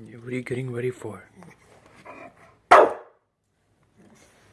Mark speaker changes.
Speaker 1: What are you getting ready for?